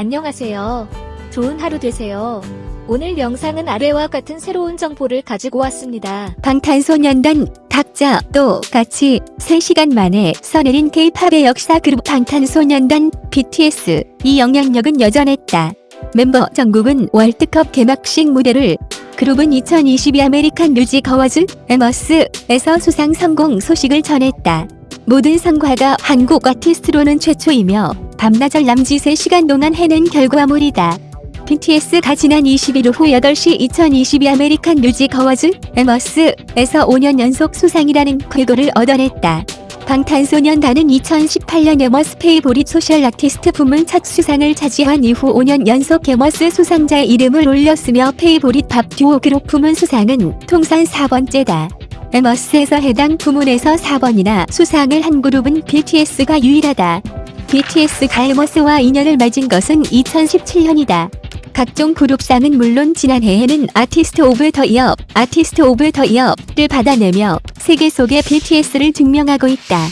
안녕하세요. 좋은 하루 되세요. 오늘 영상은 아래와 같은 새로운 정보를 가지고 왔습니다. 방탄소년단 각자 또 같이 3시간 만에 써내린 K-팝의 역사 그룹 방탄소년단 BTS 이 영향력은 여전했다. 멤버 정국은 월드컵 개막식 무대를 그룹은 2022 American Music Awards AMAs에서 수상 성공 소식을 전했다. 모든 성과가 한국 아티스트로는 최초이며 밤낮을 남짓 3시간 동안 해낸 결과물이다. BTS가 지난 21일 오후 8시 2022 American Music Awards AMAs에서 5년 연속 수상이라는 쾌거를 얻어냈다. 방탄소년단은 2018년 AMAs Favorite Social Artist 부문 첫 수상을 차지한 이후 5년 연속 AMAs 수상자에 이름을 올렸으며 Favorite Pop Duo Group 부문 수상은 통산 4번째다. AMAs에서 해당 부문에서 4번이나 수상을 한 그룹은 BTS가 유일하다. BTS가 AMAs와 인연을 맺은 것은 2017년이다. 각종 그룹상은 물론 지난해에는 Artist of the Year, Artist of the Year를 받아내며 세계 속의 BTS를 증명하고 있다.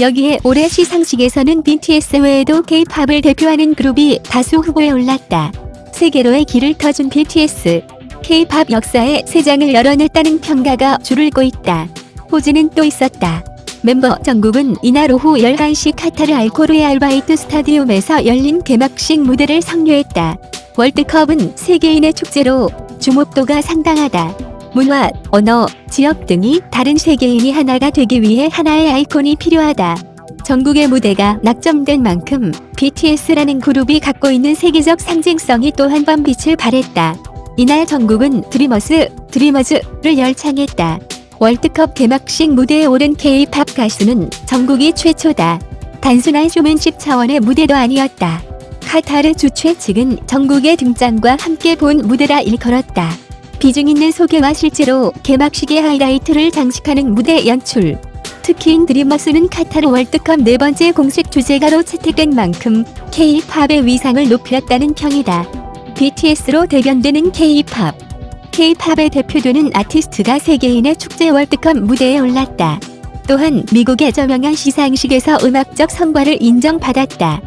여기에 올해 시상식에서는 BTS 외에도 K-팝을 대표하는 그룹이 다수 후보에 올랐다. 세계로의 길을 터준 BTS. K-팝 역사에 새 장을 열어냈다는 평가가 줄을 고 있다. 호지는 또 있었다. 멤버 정국은 이날 오후 11시 카타르 알코르의 알바이트 스타디움에서 열린 개막식 무대를 성료했다. 월드컵은 세계인의 축제로 주목도가 상당하다. 문화, 언어, 지역 등이 다른 세계인이 하나가 되기 위해 하나의 아이콘이 필요하다. 전국의 무대가 낙점된 만큼 BTS라는 그룹이 갖고 있는 세계적 상징성이 또 한 번 빛을 발했다. 이날 전국은 드리머스, 드리머즈를 열창했다. 월드컵 개막식 무대에 오른 K-팝 가수는 전국이 최초다. 단순한 쇼맨십 차원의 무대도 아니었다. 카타르 주최 측은 전국의 등장과 함께 본 무대라 일컬었다. 비중 있는 소개와 실제로 개막식의 하이라이트를 장식하는 무대 연출. 특히 드림머스는 카타르 월드컵 네 번째 공식 주제가로 채택된 만큼 K-팝의 위상을 높였다는 평이다. BTS로 대변되는 K-팝. K-팝에 대표되는 아티스트가 세계인의 축제 월드컵 무대에 올랐다. 또한 미국의 저명한 시상식에서 음악적 성과를 인정받았다.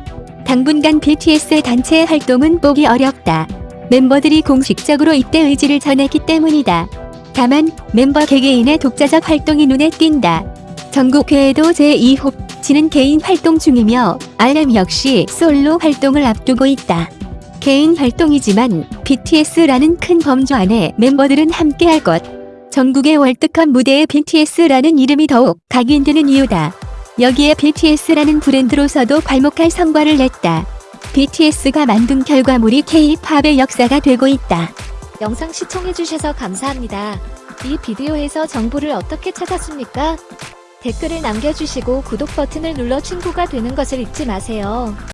당분간 BTS의 단체 활동은 보기 어렵다. 멤버들이 공식적으로 입대 의지를 전했기 때문이다. 다만 멤버 개개인의 독자적 활동이 눈에 띈다. 전국 외에도 제2호치는 개인 활동 중이며 RM 역시 솔로 활동을 앞두고 있다. 개인 활동이지만 BTS라는 큰 범주 안에 멤버들은 함께할 것. 전국의 월드컵 무대에 BTS라는 이름이 더욱 각인되는 이유다. 여기에 BTS라는 브랜드로서도 괄목할 성과를 냈다. BTS가 만든 결과물이 K-팝의 역사가 되고 있다. 영상 시청해주셔서 감사합니다. 이 비디오에서 정보를 어떻게 찾았습니까? 댓글을 남겨주시고 구독 버튼을 눌러 친구가 되는 것을 잊지 마세요.